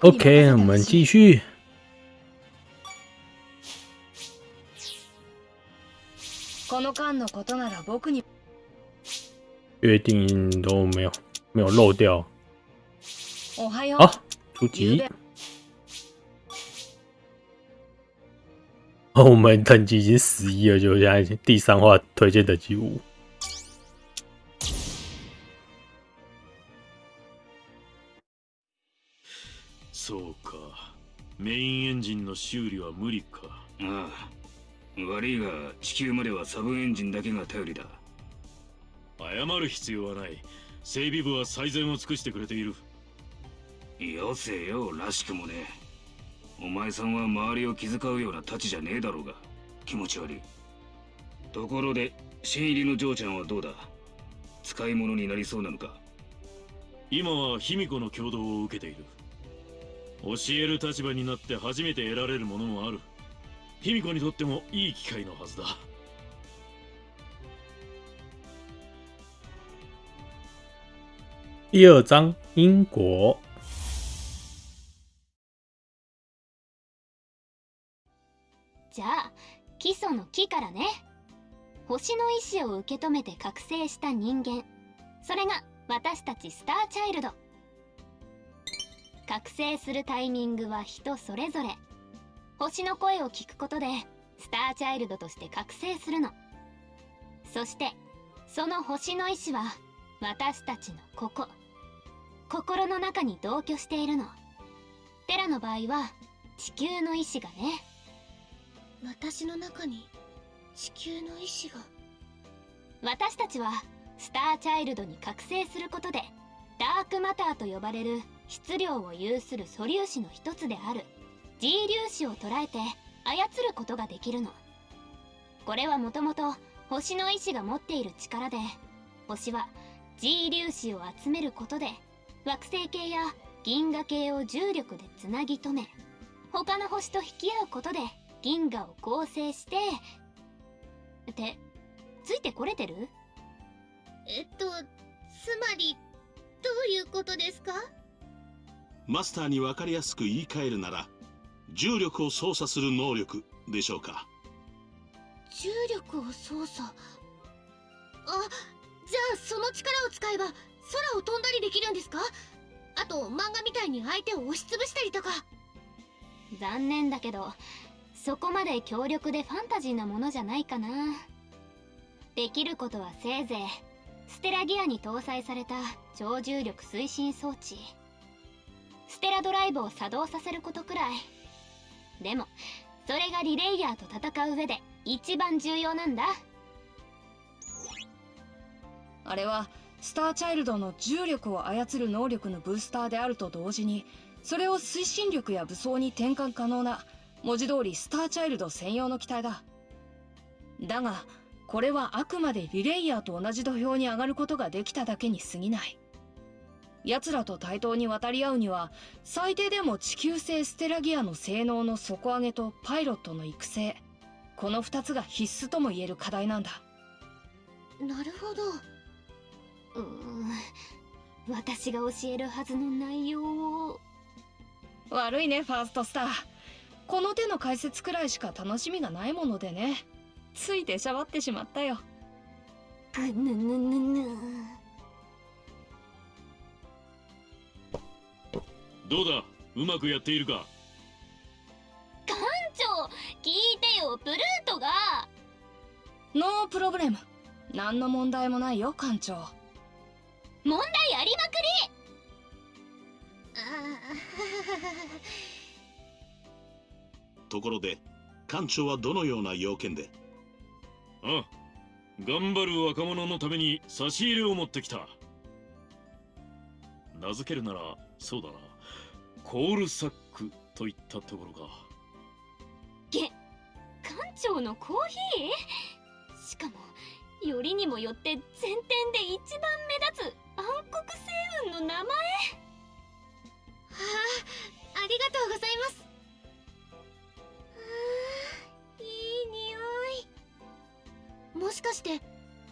OK，我ほ们しい继续。この間のことなら僕に约定都没有没有漏掉。おはよう。好，出题ゆうべ。哦，我们等级已经十一了，就现在第三话推荐等级五。 メインエンジンの修理は無理か。ああ。悪いが地球まではサブエンジンだけが頼りだ。謝る必要はない。整備部は最善を尽くしてくれている。よせよらしくもね。お前さんは周りを気遣うような太刀じゃねえだろうが。気持ち悪い。ところで新入りの嬢ちゃんはどうだ？使い物になりそうなのか？今は卑弥呼の共同を受けている教える立場になって初めて得られるものもある。卑弥呼にとってもいい機会のはずだ。第二章。英国。じゃあ基礎の木からね。星の意志を受け止めて覚醒した人間。それが私たちスターチャイルド覚醒するタイミングは人それぞれ。星の声を聞くことでスターチャイルドとして覚醒するの。そしてその星の意志は私たちのここ。心の中に同居しているの。テラの場合は地球の意志がね。私の中に地球の意志が。私たちはスターチャイルドに覚醒することでダークマターと呼ばれる質量を有する素粒子の一つである。G 粒子を捉えて操ることができるの。これはもともと星の意志が持っている力で星は G 粒子を集めることで惑星系や銀河系を重力でつなぎ止め他の星と引き合うことで銀河を構成してってついてこれてる？えっとつまりどういうことですか？マスターに分かりやすく言い換えるなら重力を操作する能力でしょうか。重力を操作？あじゃあその力を使えば空を飛んだりできるんですか？あと漫画みたいに相手を押しつぶしたりとか。残念だけどそこまで強力でファンタジーなものじゃないかな。できることはせいぜいステラギアに搭載された超重力推進装置ステラドライブを作動させることくらい。でもそれがリレイヤーと戦う上で一番重要なんだ。あれはスターチャイルドの重力を操る能力のブースターであると同時にそれを推進力や武装に転換可能な文字通りスターチャイルド専用の機体だ。だがこれはあくまでリレイヤーと同じ土俵に上がることができただけに過ぎない。奴らと対等に渡り合うには最低でも地球製ステラギアの性能の底上げとパイロットの育成。この2つが必須とも言える課題なんだ。なるほど。うーん。私が教えるはずの内容を。悪いねファーストスター。この手の解説くらいしか楽しみがないものでね。つい出しゃばってしまったよ。ぐぬぬぬぬどうだ？うまくやっているか？館長聞いてよプルートが。ノープロブレム。何の問題もないよ艦長。問題ありまくところで艦長はどのような要件で？あ頑張る若者のために差し入れを持ってきた。名付けるならそうだな。コールサックといったところか。りげ館長のコーヒー？しかもよりにもよって全店で一番目立つ暗黒星雲の名前。はあありがとうございます。はあいい匂い。もしかして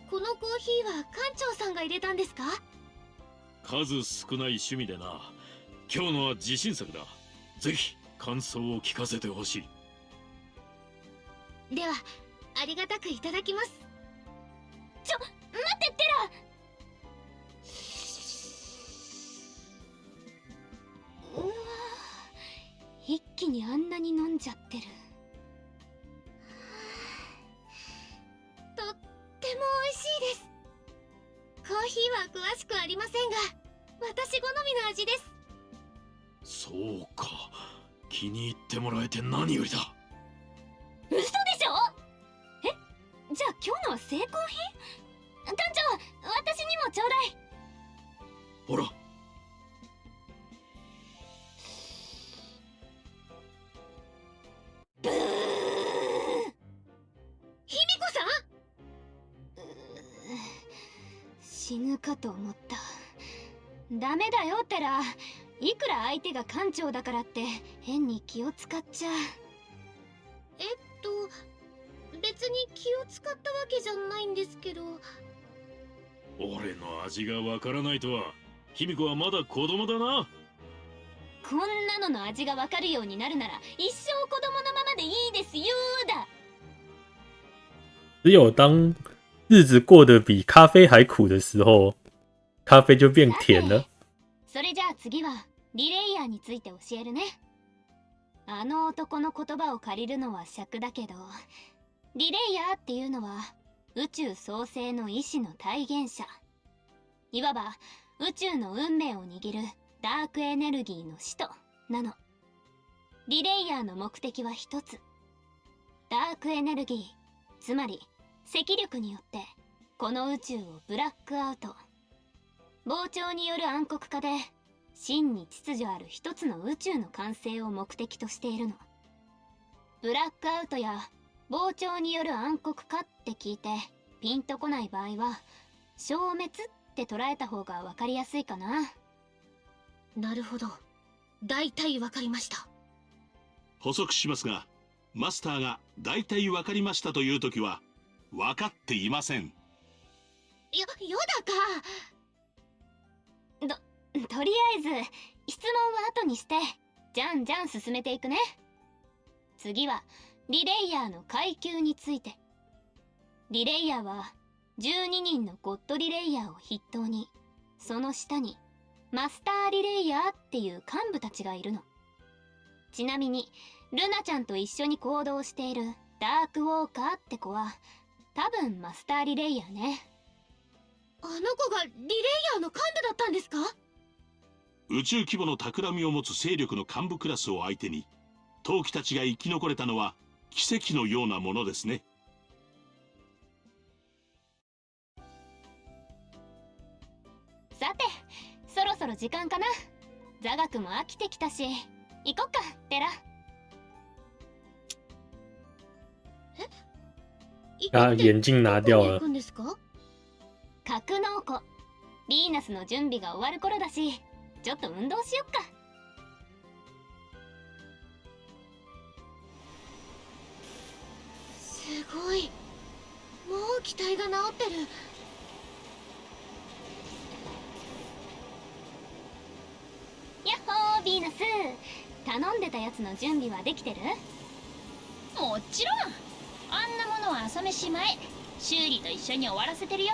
このコーヒーは館長さんが入れたんですか？数少ない趣味でな今日のは自信作だ。ぜひ感想を聞かせてほしい。ではありがたくいただきます。ちょ待ってテラうわ一気にあんなに飲んじゃってる。とっても美味しいです。コーヒーは詳しくありませんが私好みの味です。そうか。気に入ってもらえて何よりだ。嘘でしょ？え？じゃあ今日のは成功品？団長私にもちょうだい。ほら。ブー！卑弥呼さん？死ぬかと思った。ダメだよテラいくら相手が艦長だからって変に気を使っちゃえっと別に気を使ったわけじゃないんですけど。俺の味がわからないとは卑弥呼はまだ子供だな。こんなのの味がわかるようになるなら一生子供のままでいいですよだ。只有当日子过得比咖啡还苦的时候，咖啡就变甜了。それじゃあ次はリレイヤーについて教えるね。あの男の言葉を借りるのは尺だけどリレイヤーっていうのは宇宙創生の意志の体現者。いわば宇宙の運命を握るダークエネルギーの使徒なの。リレイヤーの目的は一つ。ダークエネルギーつまり赤力によってこの宇宙をブラックアウト。膨張による暗黒化で真に秩序ある一つの宇宙の完成を目的としているの。ブラックアウトや膨張による暗黒化って聞いてピンとこない場合は消滅って捉えた方が分かりやすいかな。なるほど。大体わかりました。補足しますがマスターが大体分かりましたという時は分かっていません。やよだかとりあえず質問は後にして。じゃんじゃん進めていくね。次はリレイヤーの階級について。リレイヤーは12人のゴッドリレイヤーを筆頭に。その下にマスターリレイヤーっていう幹部たちがいるの。ちなみにルナちゃんと一緒に行動しているダークウォーカーって子は多分マスターリレイヤーね。あの子がリレイヤーの幹部だったんですか？宇宙規模の企みを持つ勢力の幹部クラスを相手に陶器たちが生き残れたのは奇跡のようなものですね。さてそろそろ時間かな。座学も飽きてきたし行こっかテラ啊，眼镜拿掉了どこ。に行くんですか？格納庫。ヴィーナスの準備が終わる頃だしちょっと運動しよっか。すごい。もう機体が治ってる。やっほーヴィーナス。頼んでたやつの準備はできてる？もちろん。あんなものは朝飯前修理と一緒に終わらせてるよ。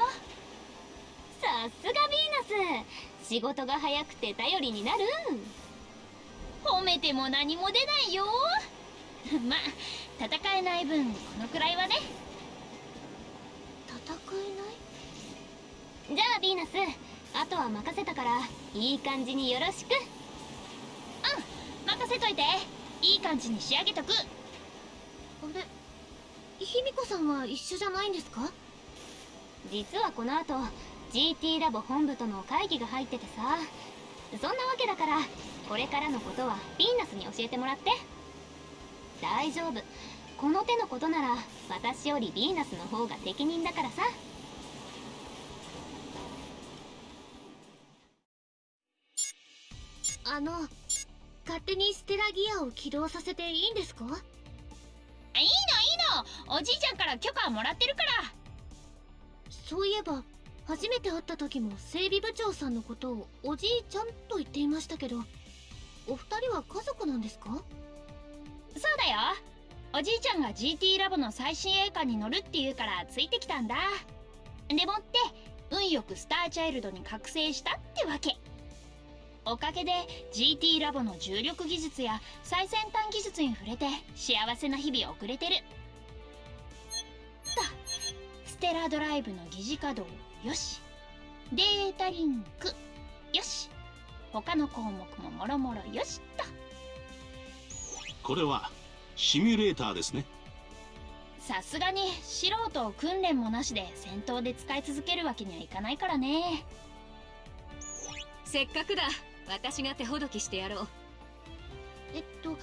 さすがヴィーナス仕事が早くて頼りになる褒めても何も出ないよ。まあ戦えない分このくらいはね。戦えない？じゃあヴィーナスあとは任せたからいい感じによろしく。任せといて。いい感じに仕上げとく。あれ卑弥呼さんは一緒じゃないんですか？実はこの後 GT ラボ本部との会議が入っててさ。そんなわけだからこれからのことはヴィーナスに教えてもらって。大丈夫。この手のことなら私よりヴィーナスの方が適任だからさ。あの勝手にステラギアを起動させていいんですか？いいのいいの。おじいちゃんから許可もらってるから。そういえば初めて会った時も整備部長さんのことをおじいちゃんと言っていましたけどお二人は家族なんですか？そうだよ。おじいちゃんが GT ラボの最新栄冠に乗るって言うからついてきたんだ。でもって運よくスターチャイルドに覚醒したってわけ。おかげで GT ラボの重力技術や最先端技術に触れて幸せな日々を送れてる。とステラドライブの疑似稼働。よし。データリンク。よし。他の項目ももろもろよしと。これはシミュレーターですね。さすがに素人を訓練もなしで戦闘で使い続けるわけにはいかないからね。せっかくだ。私が手ほどきしてやろう。えっと確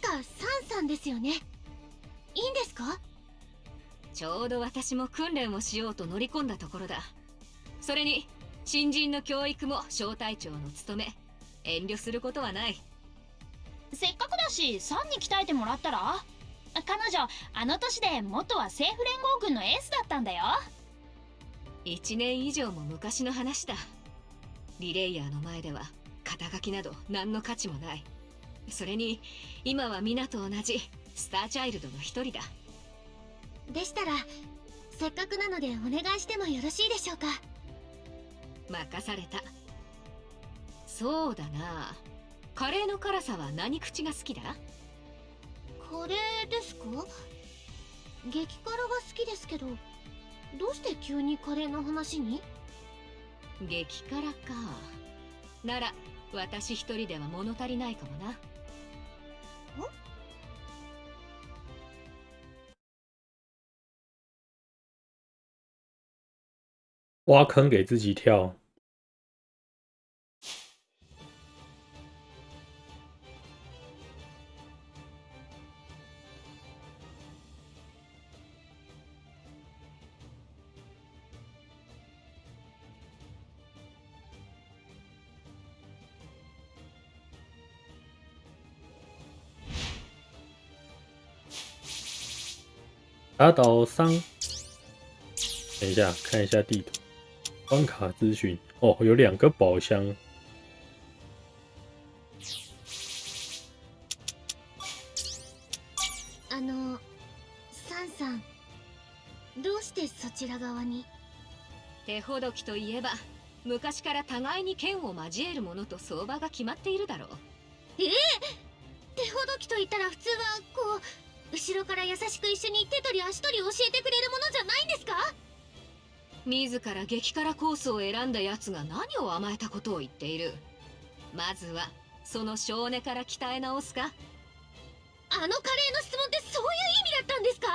かサンさんですよね。いいんですか？ちょうど私も訓練をしようと乗り込んだところだ。それに新人の教育も小隊長の務め遠慮することはない。せっかくだしサンに鍛えてもらったら？彼女あの年で元は政府連合軍のエースだったんだよ。1年以上も昔の話だ。リレイヤーの前では肩書きなど何の価値もない。それに今は皆と同じスターチャイルドの一人だでしたらせっかくなのでお願いしてもよろしいでしょうか？任された。そうだな。カレーの辛さは何口が好きだ？カレーですか？激辛が好きですけどどうして急にカレーの話に？激辛か。なら私一人では物足りないかもな挖坑给自己跳。打倒三，等一下看一下地图，关卡资讯。哦，有两个宝箱。あのサンさんどうしてそちら側に？手ほどきといえば昔から互いに剣を交えるものと相場が決まっているだろう。ええ！手ほどきと言ったら普通はこう後ろから優しく一緒に手取り足取り教えてくれるものじゃないんですか？自ら激辛コースを選んだ奴が何を甘えたことを言っている。まずはその少年から鍛え直すか。あのカレーの質問ってそういう意味だったんですか？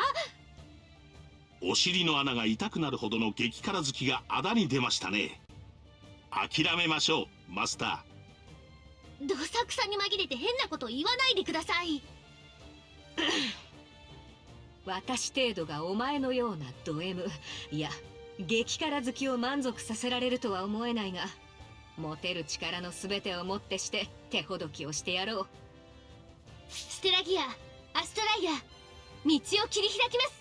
お尻の穴が痛くなるほどの激辛好きがあだに出ましたね。諦めましょうマスタどさくさに紛れて変なこと言わないでください。私程度がお前のようなド M いや激辛好きを満足させられるとは思えないが持てる力の全てをもってして手ほどきをしてやろう。ステラギアアストライア道を切り開きます。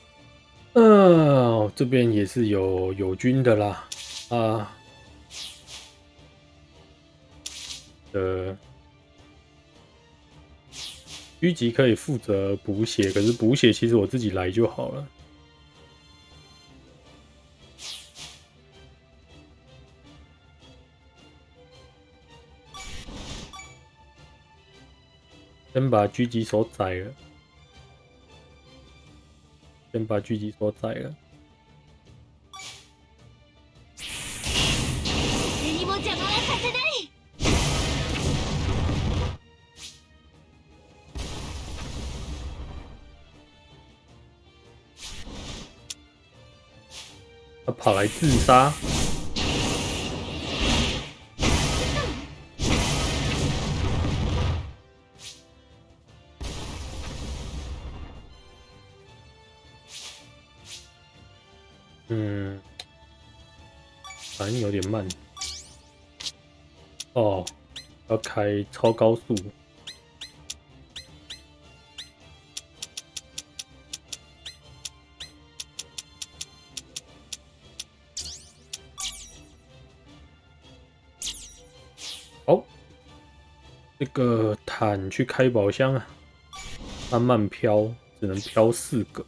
嗯，这边也是有友军的啦，啊，呃，狙击可以负责补血，可是补血其实我自己来就好了。先把狙击手宰了。先把狙击手宰了。誰にも邪魔はさせない他跑来自杀， 反应有点慢。哦，要开超高速。好，这个坦去开宝箱啊，慢慢飘，只能飘四个。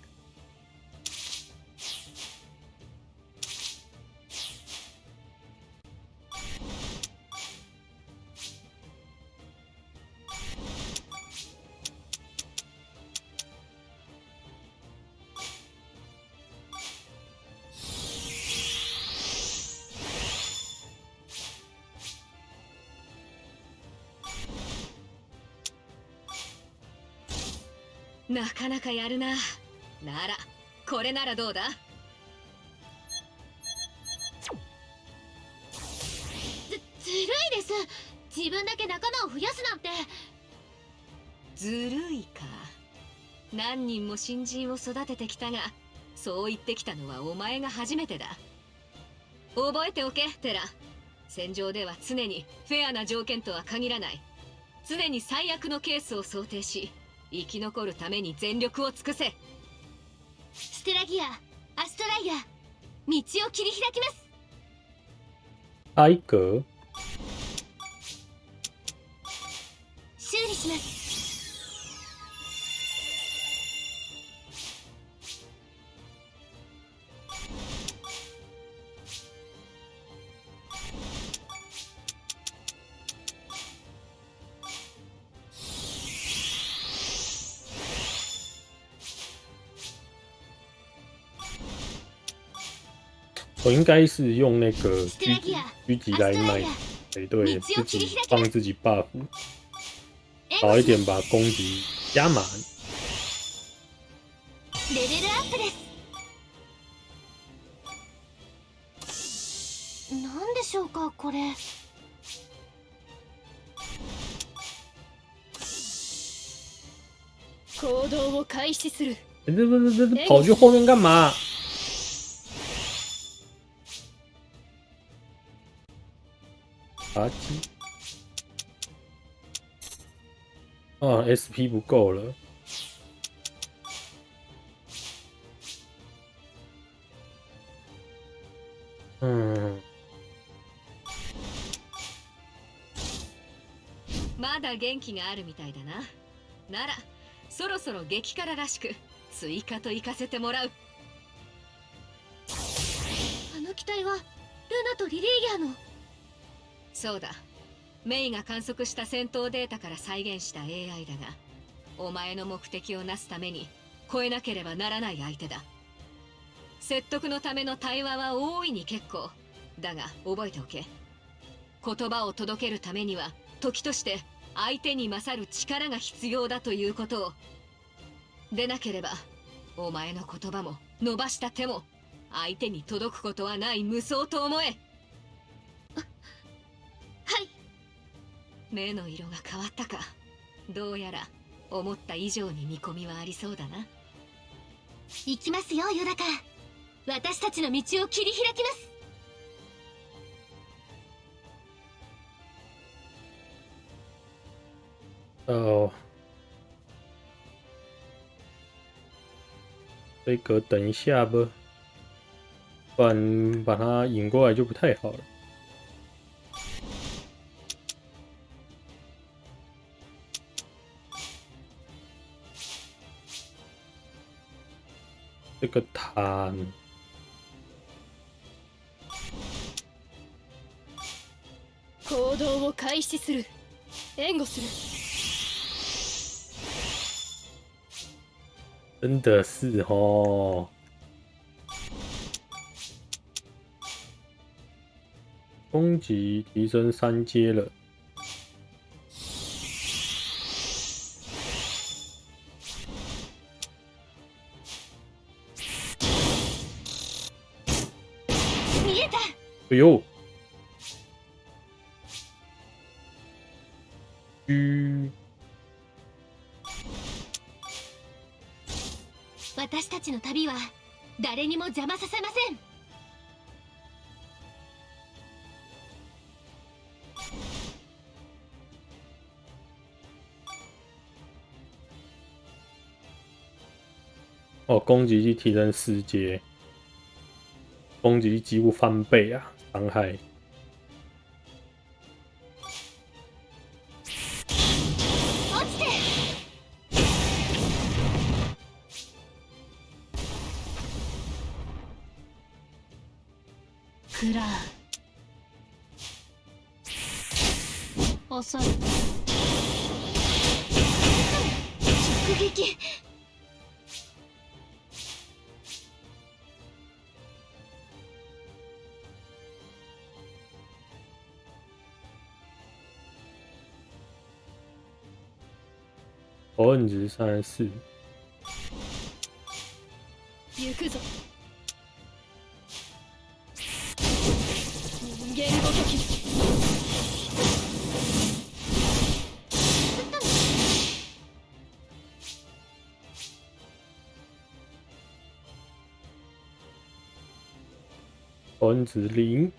どうだ？ずずるいです。自分だけ仲間を増やすなんて。ずるいか。何人も新人を育ててきたがそう言ってきたのはお前が初めてだ。覚えておけテラ。戦場では常にフェアな条件とは限らない。常に最悪のケースを想定し生き残るために全力を尽くせ。ステラギアアストライア道を切り開きます。挨格，修理します我应该是用那个ステ狙ラギア狙击来卖アストライ，才对，你只有自己切り開き帮自己 buff 援好一護し点，把攻击加满。レベルアップです。なんでしょうかこれ。行動を開始する。这这这这这跑去后面干嘛？垃圾！啊，SP 不够了。嗯，まだ元気があるみたいだなならそろそろ激辛らしく追加と行かせてもらうあの機体はルナとリリーギャのそうだ。メイが観測した戦闘データから再現した AI だがお前の目的をなすために超えなければならない相手だ。説得のための対話は大いに結構。だが覚えておけ。言葉を届けるためには時として相手に勝る力が必要だということを。でなければお前の言葉も伸ばした手も相手に届くことはない無双と思え。目の色が変わったか。どうやら思った以上に見込みはありそうだな。行きますよヨダカ。私たちの道を切り開きます。哦，这个等一下吧，不然把它引过来就不太好了。这个坦行動を開始する援護する真的是哦。攻击提升三阶了， 哎呦！狙私たちの旅は誰にも邪魔させません。哦，攻击力提升四阶，攻击力几乎翻倍啊，伤害。食らう遅い直撃火摁值三十四，行くぞ人間ごとき火摁值零，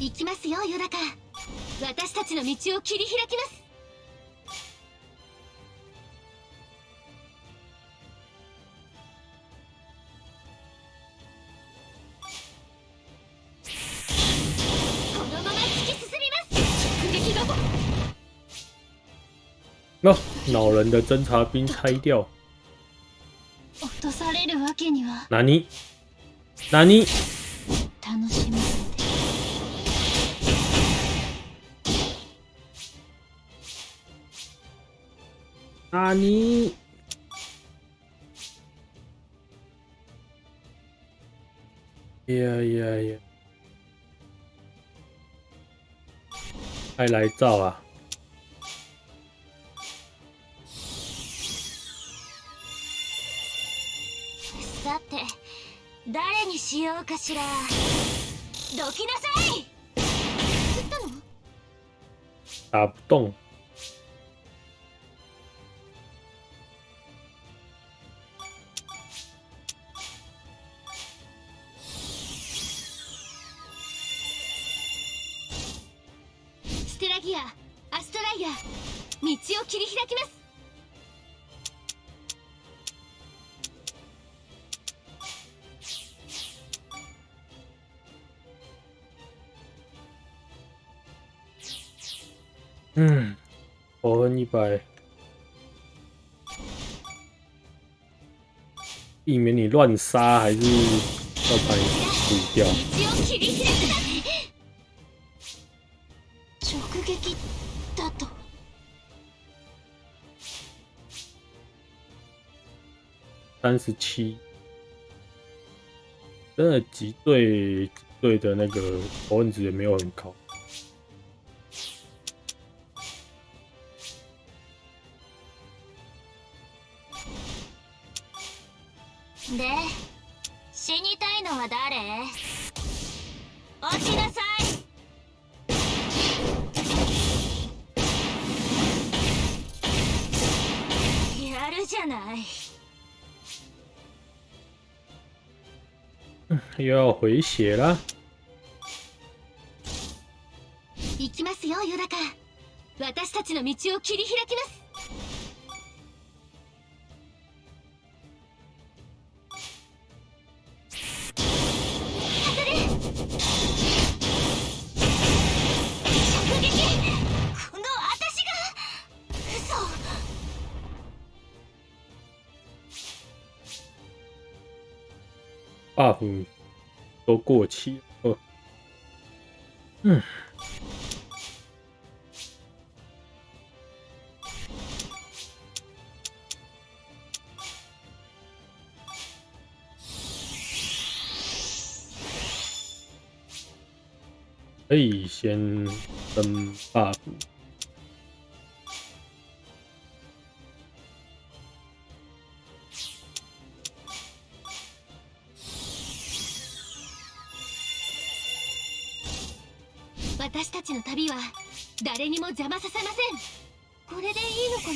行きますよヨダカ。私たちの道を切り開きます。このまま突き進みます。直撃だぞ那、恼人的侦察兵拆掉，落とされるわけには。哪尼？哪尼？呀呀呀！快来照啊！さて誰にしようかしらどきなさい振ったの打不动，乱杀，还是要把你除掉？道を切り開くだ直撃だと三十七，真的击对击对的那个火摁值也没有很高。 死にたいのは誰？落ちなさい。やるじゃない。又要回血啦！行きますよヨダカ。私たちの道を切り開きます buff 都过期了。嗯，可以先升 buff。私たちの旅は誰にも邪魔させません。これでいいのかな？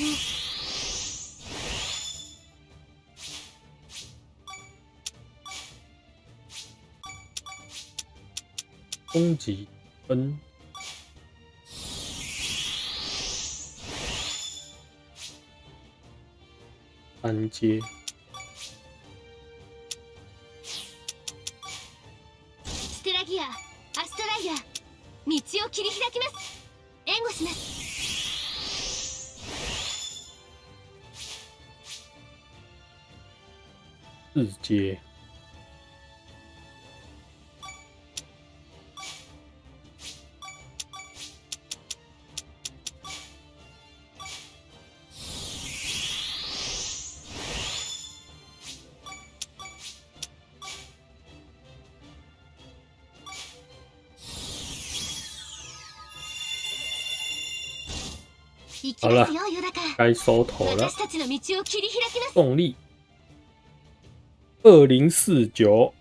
攻ン分。四阶。行きますよヨダカ该收头了私。たちの道を切り開きます动力 二零四九，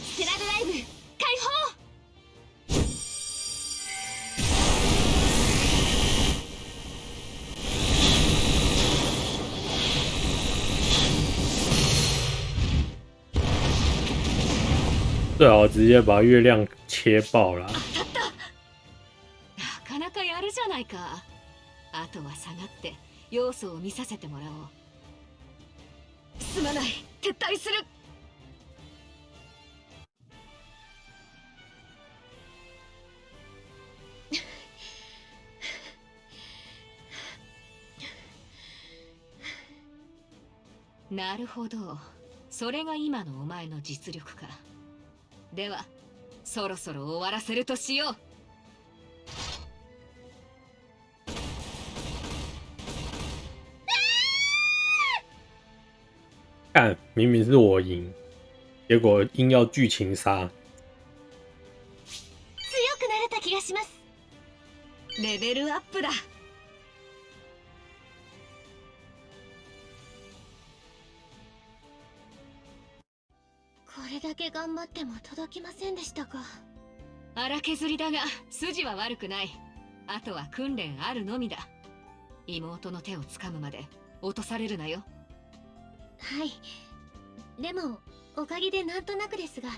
ステラドライブ解放最好直接把月亮切爆了。 下がって要素を見させてもらおう。すまない。撤退する。なるほど。それが今のお前の実力か。ではそろそろ終わらせるとしよう。看，明明是我赢，结果硬要剧情杀。強くなれた気がします。レベルアップだ。これだけ頑張っても届きませんでしたか。荒削りだが筋は悪くない。あとは訓練あるのみだ。妹の手をつかむまで落とされるなよはい。でもおかげでなんとなくですが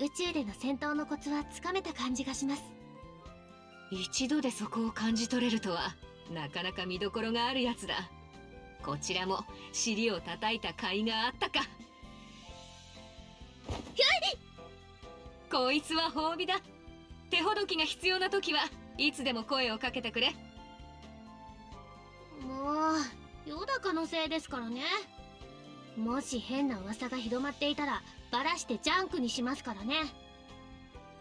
宇宙での戦闘のコツはつかめた感じがします。一度でそこを感じ取れるとはなかなか見どころがあるやつだ。こちらも尻を叩いた甲斐があったか。こいつは褒美だ。手ほどきが必要な時はいつでも声をかけてくれ。もうヨダカのせいですからねもし変な噂が広まっていたらバラしてジャンクにしますからね。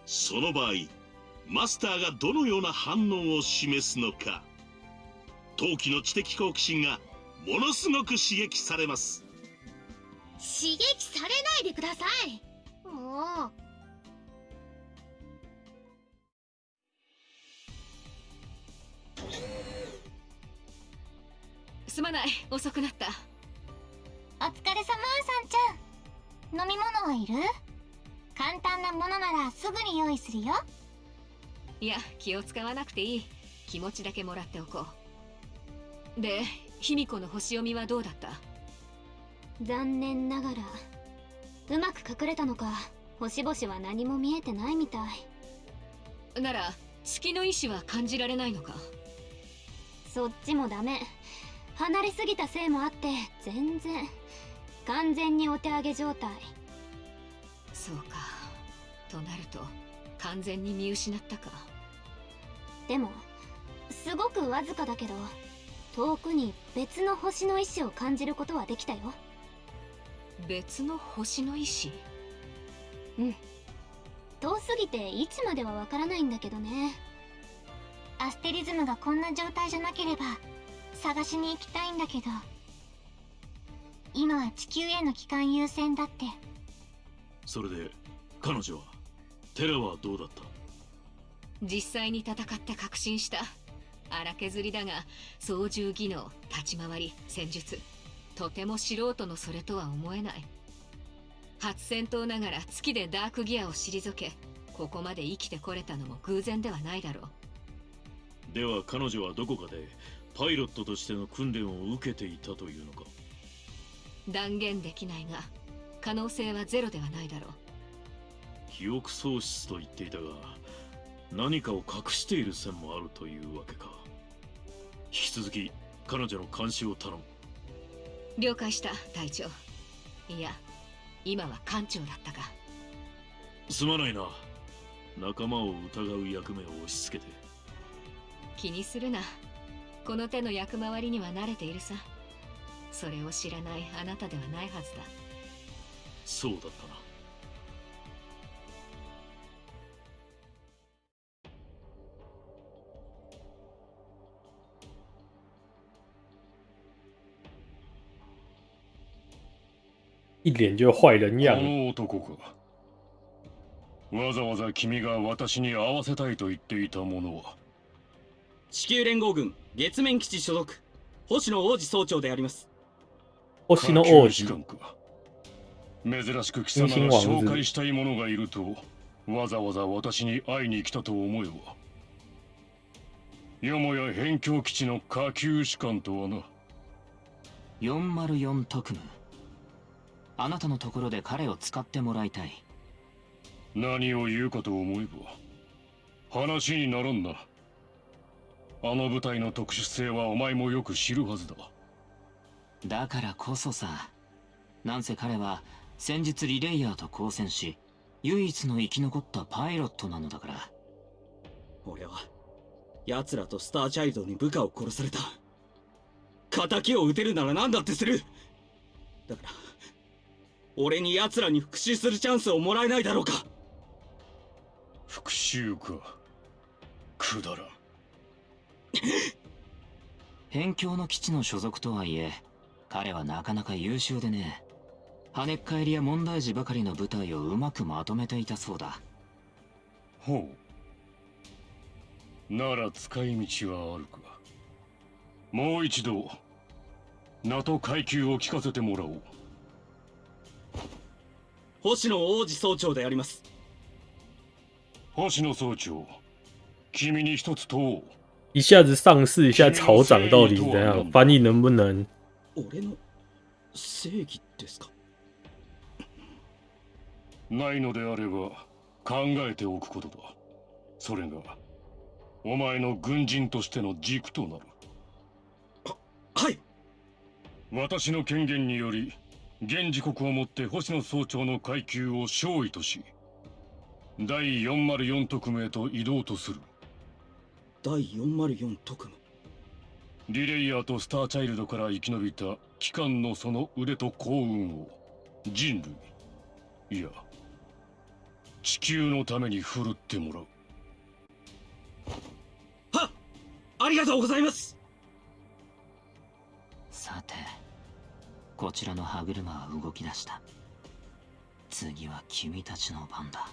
その場合マスターがどのような反応を示すのか陶器の知的好奇心がものすごく刺激されます。刺激されないでください。もう。すまない。遅くなった飲み物はいる？簡単なものならすぐに用意するよ。いや気を使わなくていい。気持ちだけもらっておこう。で卑弥呼の星読みはどうだった？残念ながら。うまく隠れたのか。星々は何も見えてないみたい。なら月の意志は感じられないのか？そっちもダメ。離れすぎたせいもあって全然完全にお手上げ状態。そうか。となると完全に見失ったか。でもすごくわずかだけど遠くに別の星の意志を感じることはできたよ。別の星の意志？うん。遠すぎていつまではわからないんだけどね。アステリズムがこんな状態じゃなければ探しに行きたいんだけど今は地球への帰還優先だって。それで彼女はテラはどうだった？実際に戦って確信した荒削りだが操縦技能立ち回り戦術とても素人のそれとは思えない。初戦闘ながら月でダークギアを退けここまで生きてこれたのも偶然ではないだろう。では彼女はどこかでパイロットとしての訓練を受けていたというのか？断言できないが可能性はゼロではないだろう。記憶喪失と言っていたが何かを隠している線もあるというわけか。引き続き彼女の監視を頼む。了解した隊長。いや今は艦長だったか。すまないな。仲間を疑う役目を押し付けて。気にするな。この手の役回りには慣れているさそれを知らないあなたではないはずだ。そうだったな。一脸就坏人こ样。の男か。わざわざ君が私に会わせたいと言っていたものは。地球連合軍月面基地所属。星野王子総長であります星の王子。下級士官か珍しく貴様が紹介したい者がいるとわざわざ私に会いに来たと思えばよもや辺境基地の下級士官とはな404特務あなたのところで彼を。使ってもらいたい何を。言うかと思えば話にならんなあの部隊の特殊性はお前もよく知るはずだだからこそさなんせ彼は先日リレイヤーと交戦し唯一の生き残ったパイロットなのだから。俺は奴らとスターチャイルドに部下を殺された。仇を撃てるなら何だってする。だから俺に奴らに復讐するチャンスをもらえないだろうか。復讐か。くだらん。辺境の基地の所属とはいえ彼はなかなか優秀でね。跳ねっ返りや問題児ばかりの部隊をうまくまとめていたそうだ。ほう。なら使い道はあるか。もう一度名と階級を聞かせてもらおう。星野王子総長であります。星野総長君に一つ問おう。一下子上市，一下草长，到底是怎样？翻译能不能？俺の正義ですか？ないのであれば考えておくことだ。それがお前の軍人としての軸となる。はい。私の権限により現時刻をもって星野総長の階級を少尉とし第404特務へと移動とする。第404特務リレイヤーとスターチャイルドから生き延びた機関のその腕と幸運を人類いや地球のために振るってもらう。ありがとうございます。さてこちらの歯車は動き出した。次は君たちの番だ。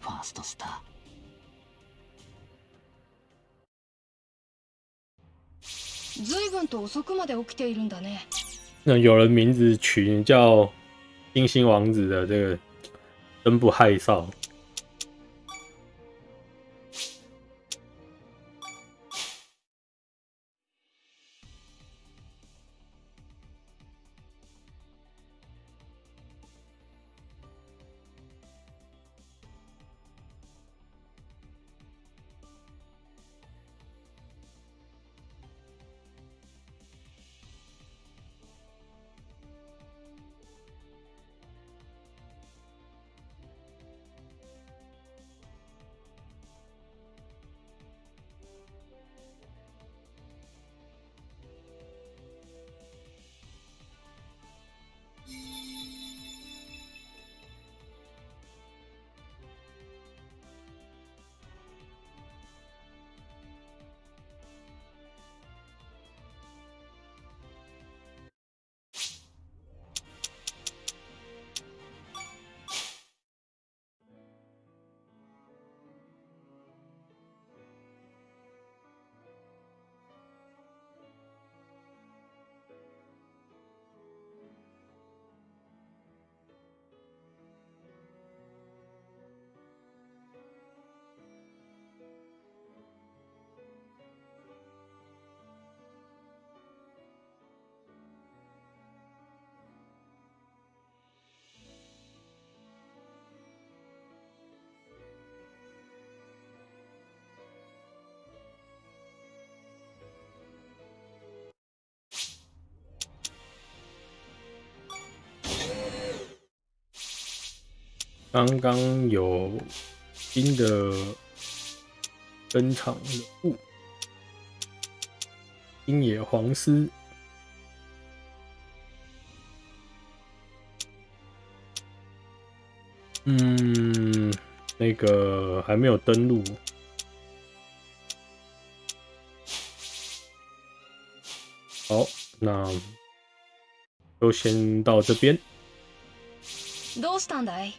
ファーストスター随分と遅くまで起きているんだね那有人名字取叫金星王子的，这个真不害臊。刚刚有新的登场人物，星野黄丝。嗯，那个还没有登录。好，那就先到这边。どうしたんだい